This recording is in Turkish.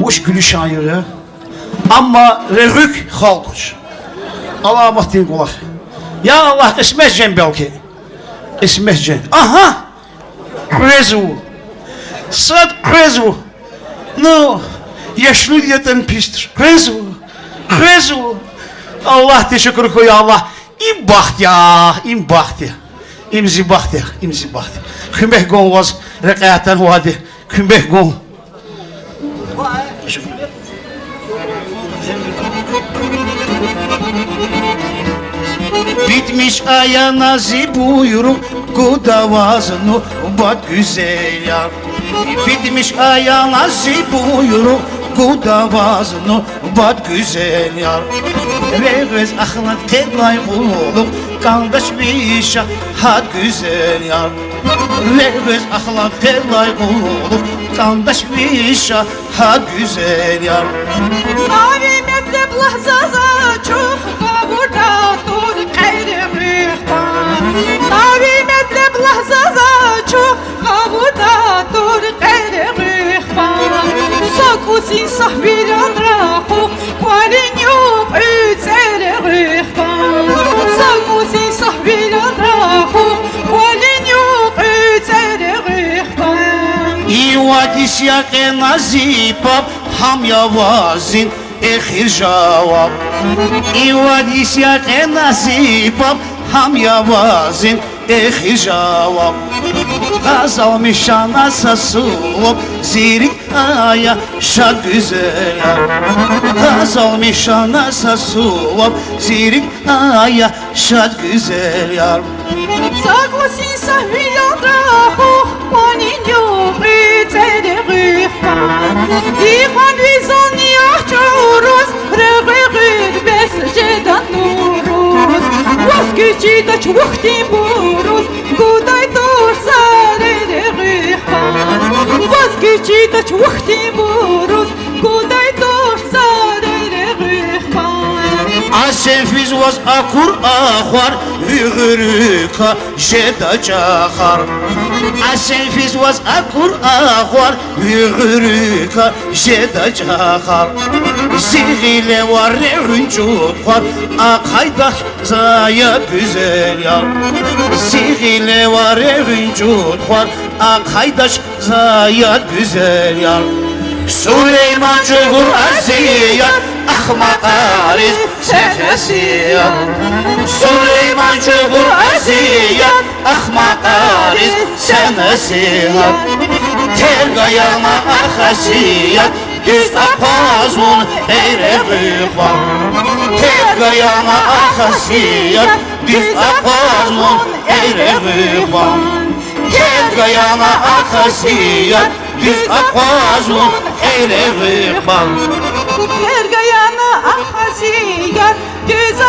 Uş gülü şairi. Ama revük halkuç. Allah mahtin kulak. Ya Allah ismezcen belki. İsmezcen. Aha! Krezu. Sad krezu. No. Yaşlı diyeten pistir. Krezu. Krezu. Allah teşekkür koy Allah. İm baht ya. İm baht ya. İmzi baht ya. İmzi baht. Kümbeh gon was rekayatan vadi. Kümbeh gon. Bitmiş aya nasip buyurun Kudavazını bak güzel yar. Bitmiş aya nasip buyurun Kudavazını bak güzel yar. Revez ahlat kedlay kuluk Kandaş bir şahat güzel yar. Revez ahlat kedlay kuluk Kandaş bir şahat güzel yar. Mavi mektep lahzaza وادیس یک نزیبم هم یوازین اخیر جواب ای وادیس یک نزیبم هم یوازین اخیر جواب вадіс яке назіпав, хам я вазін, ехір жаваб. І вадіс яке назіпав, хам я вазін, ехір жаваб. Gazal mişana sasılıp zirik aya şad güzel Gazal mişana sasılıp zirik aya şad güzel yar Согласись, вилотраху, пониню, прицелерихман. Ихан визон яхчурус, регегид бес жедан нурус. Воскичита чухти бурус, Воскичита чухти бурус, гудай тур сарерихман. Asenfiz was akur ahwar Vügürüka jeda çakar Asenfiz was akur ahwar Vügürüka jeda çakar Zihile var revüncut var Akaydak zaya güzel ya Zihile var var Akaydaş zaya güzel ya Süleyman Cumhur Aziyat Ahmak Ariz Sefesiyat Süleyman Cumhur Aziyat Ahmak Ariz Senesihat Tergayama Ahasiyat Düz apazun Eyre Rıhvan Tergayama Ahasiyat Düz apazun Eyre Rıhvan Tergayama Ahasiyat Düz apazun Eyre Rıhvan Ergayana ahasiyat Düz